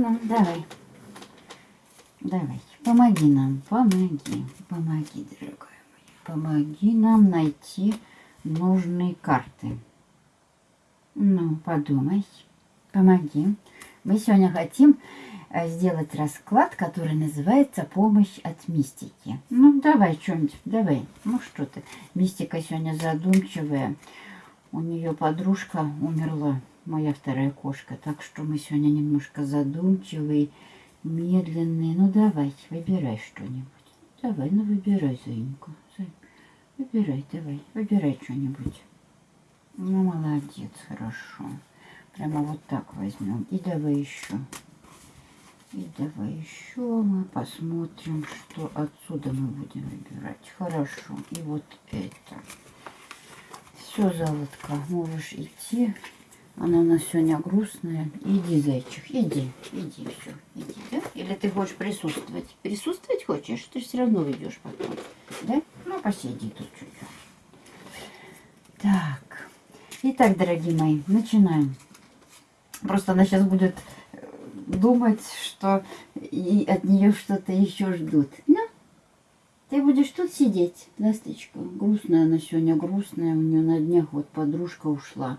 Давай. Давай. Помоги нам. Помоги. Помоги, дорогая моя. Помоги нам найти нужные карты. Ну, подумай. Помоги. Мы сегодня хотим э, сделать расклад, который называется «Помощь от мистики». Ну, давай что-нибудь, давай. Ну, что ты. Мистика сегодня задумчивая. У нее подружка умерла, моя вторая кошка. Так что мы сегодня немножко задумчивые, медленные. Ну, давай, выбирай что-нибудь. Давай, ну, выбирай, Заинька. Выбирай, давай, выбирай что-нибудь. Ну, молодец, хорошо. Прямо вот так возьмем. И давай еще. И давай еще мы посмотрим, что отсюда мы будем выбирать. Хорошо. И вот это. Все, золотко, можешь идти. Она у нас сегодня грустная. Иди, зайчик, иди, иди, все, иди, да? Или ты хочешь присутствовать? Присутствовать хочешь? Ты все равно ведешь потом, да? Ну, посиди тут чуть-чуть. Так. Итак, дорогие мои, начинаем. Просто она сейчас будет э, думать, что и от нее что-то еще ждут. Ну, ты будешь тут сидеть, ласточка. Грустная она сегодня, грустная. У нее на днях вот подружка ушла.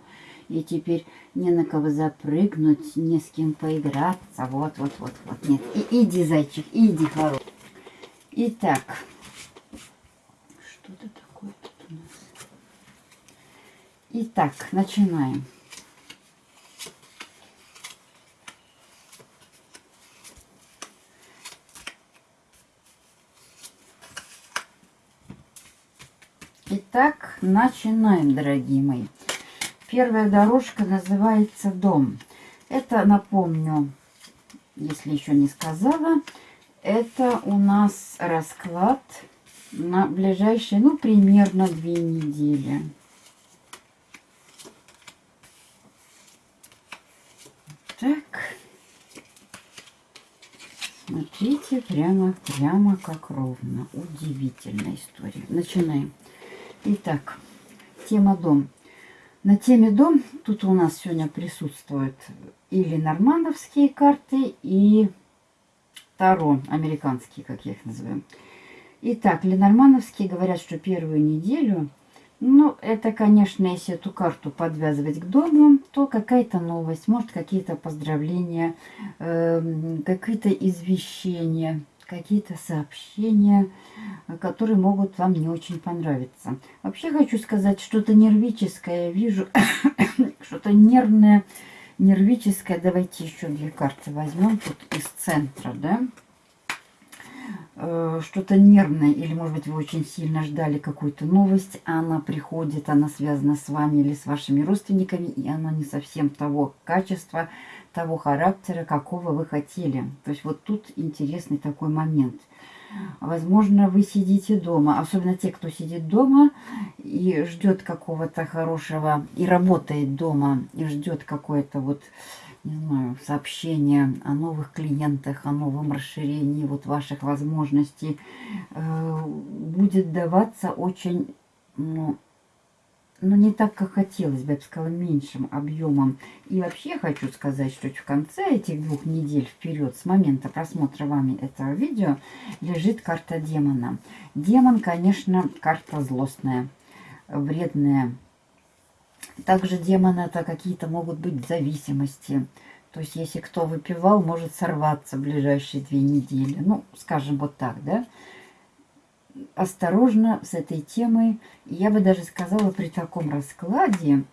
И теперь не на кого запрыгнуть, не с кем поиграться. Вот, вот, вот, вот. Нет, и, иди, зайчик, иди, хорош. Итак, что-то такое тут у нас. Итак, начинаем. Итак, начинаем, дорогие мои. Первая дорожка называется «Дом». Это, напомню, если еще не сказала, это у нас расклад на ближайшие, ну, примерно две недели. Так. Смотрите, прямо, прямо как ровно. Удивительная история. Начинаем. Итак, тема дом. На теме дом тут у нас сегодня присутствуют или нормандовские карты, и Таро, американские, как я их называю. Итак, ленормановские говорят, что первую неделю, ну, это, конечно, если эту карту подвязывать к дому, то какая-то новость, может, какие-то поздравления, э, какие-то извещения, какие-то сообщения, которые могут вам не очень понравиться. Вообще хочу сказать, что-то нервическое вижу, что-то нервное, нервическое. Давайте еще две карты возьмем тут из центра, да. Э, что-то нервное, или, может быть, вы очень сильно ждали какую-то новость, а она приходит, она связана с вами или с вашими родственниками, и она не совсем того качества, того характера, какого вы хотели. То есть вот тут интересный такой момент. Возможно, вы сидите дома, особенно те, кто сидит дома и ждет какого-то хорошего, и работает дома, и ждет какое-то вот, не знаю, сообщение о новых клиентах, о новом расширении вот ваших возможностей, э, будет даваться очень, ну, но не так, как хотелось бы, я бы сказала, меньшим объемом. И вообще хочу сказать, что в конце этих двух недель вперед, с момента просмотра вами этого видео, лежит карта демона. Демон, конечно, карта злостная, вредная. Также демон это какие-то могут быть зависимости. То есть, если кто выпивал, может сорваться в ближайшие две недели. Ну, скажем вот так, да осторожно с этой темой. Я бы даже сказала, при таком раскладе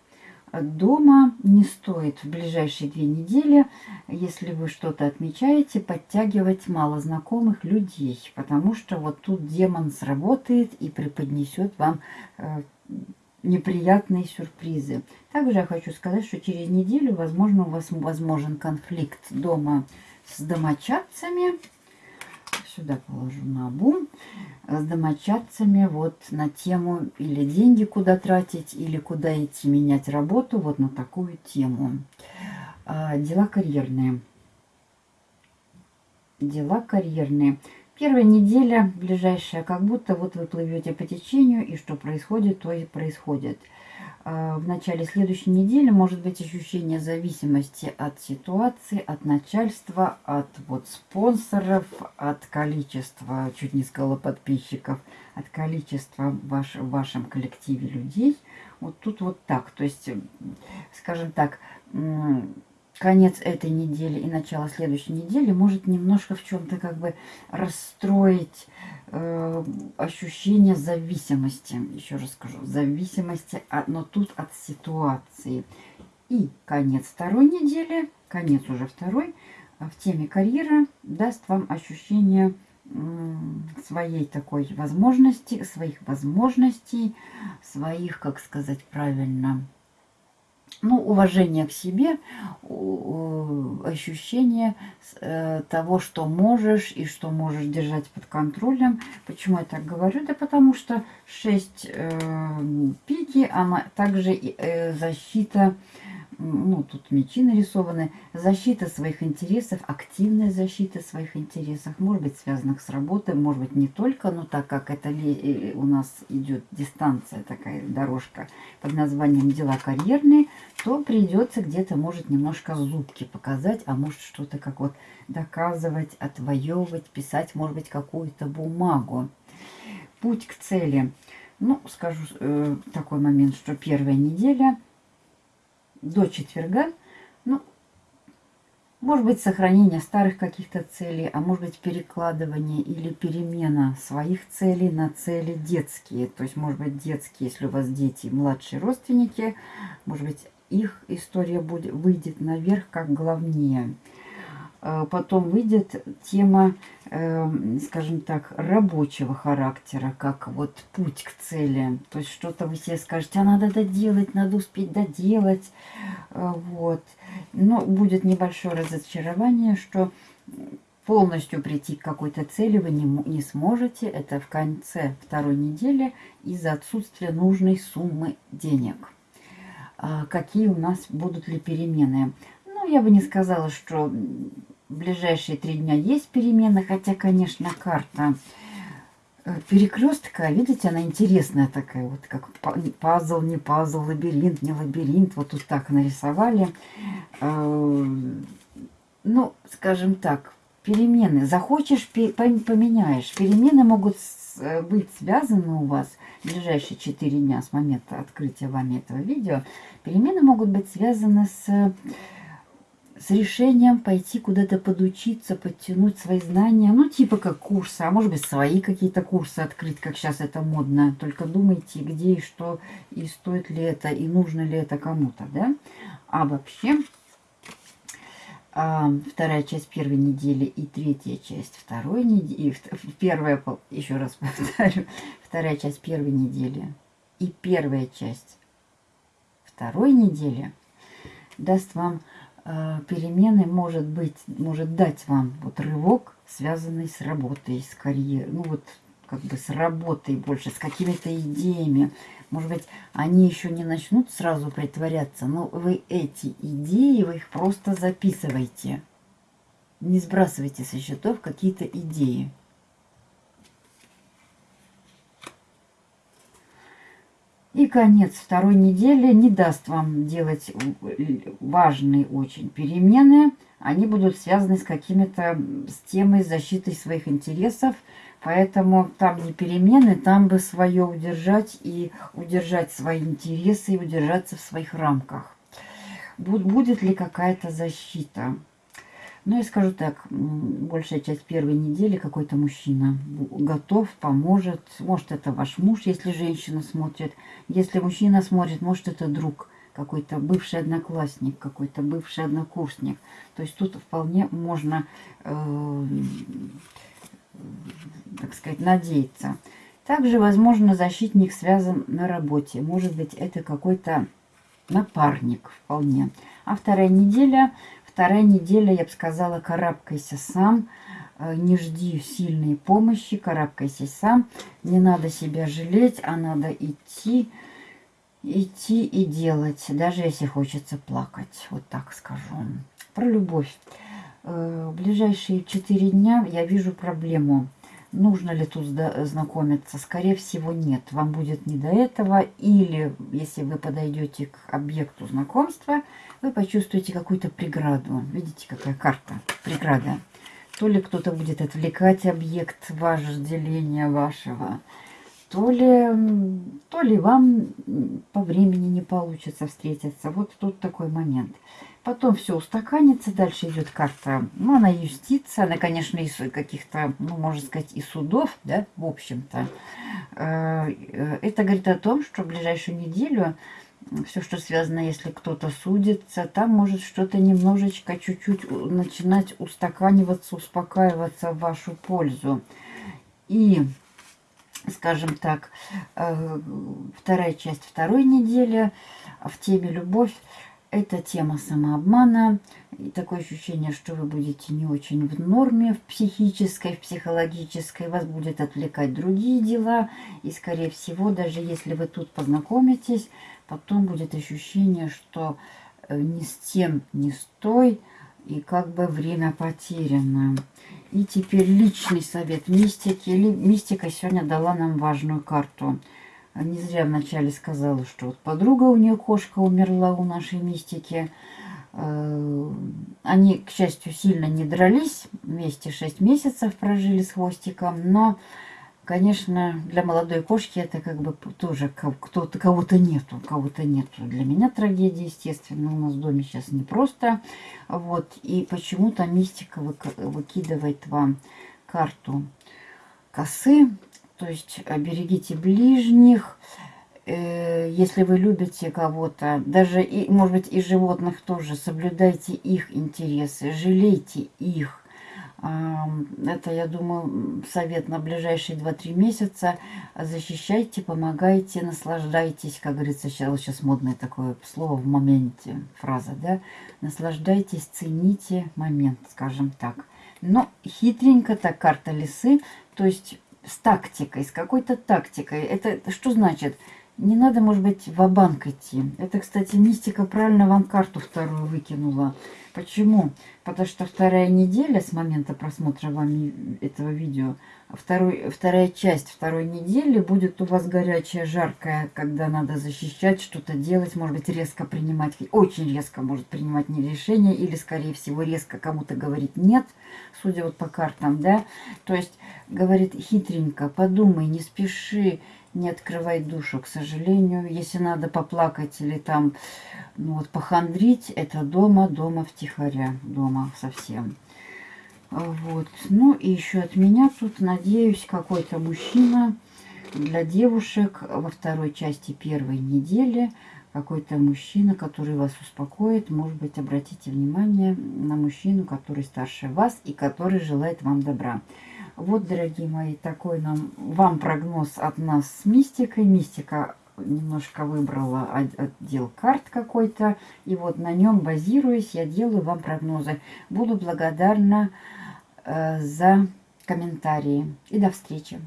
дома не стоит в ближайшие две недели, если вы что-то отмечаете, подтягивать малознакомых людей, потому что вот тут демон сработает и преподнесет вам э, неприятные сюрпризы. Также я хочу сказать, что через неделю, возможно, у вас возможен конфликт дома с домочадцами, сюда положу на обум, с домочадцами вот на тему или деньги куда тратить, или куда идти менять работу, вот на такую тему. А, дела карьерные. Дела карьерные. Первая неделя, ближайшая, как будто вот вы плывете по течению, и что происходит, то и происходит. А, в начале следующей недели может быть ощущение зависимости от ситуации, от начальства, от вот спонсоров, от количества, чуть не сказала подписчиков, от количества ваш, в вашем коллективе людей. Вот тут вот так. То есть, скажем так, конец этой недели и начало следующей недели может немножко в чем-то как бы расстроить э, ощущение зависимости. Еще раз скажу, зависимости, от, но тут от ситуации. И конец второй недели, конец уже второй, в теме карьера даст вам ощущение своей такой возможности, своих возможностей, своих, как сказать правильно, ну, уважение к себе, ощущение э, того, что можешь и что можешь держать под контролем. Почему я так говорю? Да потому что 6 э, пики, она также э, защита ну, тут мечи нарисованы, защита своих интересов, активная защита своих интересов, может быть, связанных с работой, может быть, не только, но так как это э, у нас идет дистанция, такая дорожка под названием «Дела карьерные», то придется где-то, может, немножко зубки показать, а может, что-то как вот доказывать, отвоевывать, писать, может быть, какую-то бумагу. Путь к цели. Ну, скажу э, такой момент, что первая неделя – до четверга. Ну, может быть, сохранение старых каких-то целей, а может быть, перекладывание или перемена своих целей на цели детские. То есть, может быть, детские, если у вас дети, младшие родственники, может быть, их история будет, выйдет наверх как главнее. Э, потом выйдет тема, эм, скажем так, рабочего характера, как вот путь к цели. То есть что-то вы себе скажете, а надо доделать, надо успеть доделать. Э, вот. Но будет небольшое разочарование, что полностью прийти к какой-то цели вы не, не сможете. Это в конце второй недели из-за отсутствия нужной суммы денег. А какие у нас будут ли перемены? Я бы не сказала, что в ближайшие три дня есть перемены, хотя, конечно, карта э, перекрестка, видите, она интересная такая, вот как пазл, не пазл, лабиринт, не лабиринт, вот тут так нарисовали. Э, ну, скажем так, перемены, захочешь, поменяешь. Перемены могут э, быть связаны у вас в ближайшие 4 дня с момента открытия вами этого видео. Перемены могут быть связаны с с решением пойти куда-то подучиться, подтянуть свои знания, ну, типа как курсы, а может быть, свои какие-то курсы открыть, как сейчас это модно. Только думайте, где и что, и стоит ли это, и нужно ли это кому-то, да? А вообще, а, вторая часть первой недели и третья часть второй недели, первая, еще раз повторю, вторая часть первой недели и первая часть второй недели даст вам перемены может быть, может дать вам вот рывок, связанный с работой, с карьерой, ну вот как бы с работой больше, с какими-то идеями. Может быть, они еще не начнут сразу притворяться, но вы эти идеи, вы их просто записывайте. Не сбрасывайте со счетов какие-то идеи. И конец второй недели не даст вам делать важные очень перемены. Они будут связаны с какими-то, с темой защиты своих интересов. Поэтому там не перемены, там бы свое удержать и удержать свои интересы и удержаться в своих рамках. Будет ли какая-то защита? Ну, я скажу так, большая часть первой недели какой-то мужчина готов, поможет. Может, это ваш муж, если женщина смотрит. Если мужчина смотрит, может, это друг, какой-то бывший одноклассник, какой-то бывший однокурсник. То есть тут вполне можно, э, так сказать, надеяться. Также, возможно, защитник связан на работе. Может быть, это какой-то напарник вполне. А вторая неделя Вторая неделя, я бы сказала, карабкайся сам, э, не жди сильной помощи, карабкайся сам. Не надо себя жалеть, а надо идти, идти и делать, даже если хочется плакать. Вот так скажу. Про любовь. Э, в ближайшие четыре дня я вижу проблему. Нужно ли тут знакомиться? Скорее всего, нет. Вам будет не до этого. Или, если вы подойдете к объекту знакомства, вы почувствуете какую-то преграду. Видите, какая карта? Преграда. То ли кто-то будет отвлекать объект вожделения вашего, то ли, то ли вам по времени не получится встретиться. Вот тут такой момент. Потом все устаканится, дальше идет карта, ну, она юстиция, она, конечно, из каких-то, ну, можно сказать, и судов, да, в общем-то. Э, э, это говорит о том, что в ближайшую неделю все, что связано, если кто-то судится, там может что-то немножечко, чуть-чуть начинать устаканиваться, успокаиваться в вашу пользу. И, скажем так, э, вторая часть второй недели в теме «Любовь» Это тема самообмана. И такое ощущение, что вы будете не очень в норме, в психической, в психологической. Вас будет отвлекать другие дела. И, скорее всего, даже если вы тут познакомитесь, потом будет ощущение, что э, ни с тем, ни с той, и как бы время потеряно. И теперь личный совет мистики. Мистика сегодня дала нам важную карту – не зря вначале сказала, что вот подруга у нее кошка умерла у нашей мистики. Э, они, к счастью, сильно не дрались. Вместе 6 месяцев прожили с хвостиком. Но, конечно, для молодой кошки это как бы тоже кто-то кого-то нету. Кого-то нету. Для меня трагедия, естественно. У нас в доме сейчас непросто. Вот. И почему-то мистика выкидывает вам карту косы то есть берегите ближних, э, если вы любите кого-то, даже, и, может быть, и животных тоже, соблюдайте их интересы, жалейте их. Это, я думаю, совет на ближайшие 2-3 месяца. Защищайте, помогайте, наслаждайтесь, как говорится, сейчас, сейчас модное такое слово в моменте, фраза, да? Наслаждайтесь, цените момент, скажем так. Но хитренько так карта лисы, то есть с тактикой, с какой-то тактикой. Это что значит? Не надо, может быть, в банк идти. Это, кстати, мистика правильно вам карту вторую выкинула. Почему? Потому что вторая неделя с момента просмотра вами этого видео, второй, вторая часть второй недели будет у вас горячая, жаркая, когда надо защищать, что-то делать, может быть, резко принимать, очень резко может принимать не решение, или, скорее всего, резко кому-то говорить нет, судя вот по картам, да. То есть, говорит хитренько, подумай, не спеши, не открывай душу, к сожалению. Если надо поплакать или там, ну вот, похандрить, это дома, дома втихаря, дома совсем. Вот. Ну и еще от меня тут, надеюсь, какой-то мужчина для девушек во второй части первой недели. Какой-то мужчина, который вас успокоит. Может быть, обратите внимание на мужчину, который старше вас и который желает вам добра. Вот, дорогие мои, такой нам вам прогноз от нас с мистикой. Мистика немножко выбрала отдел карт какой-то. И вот на нем базируясь, я делаю вам прогнозы. Буду благодарна э, за комментарии. И до встречи.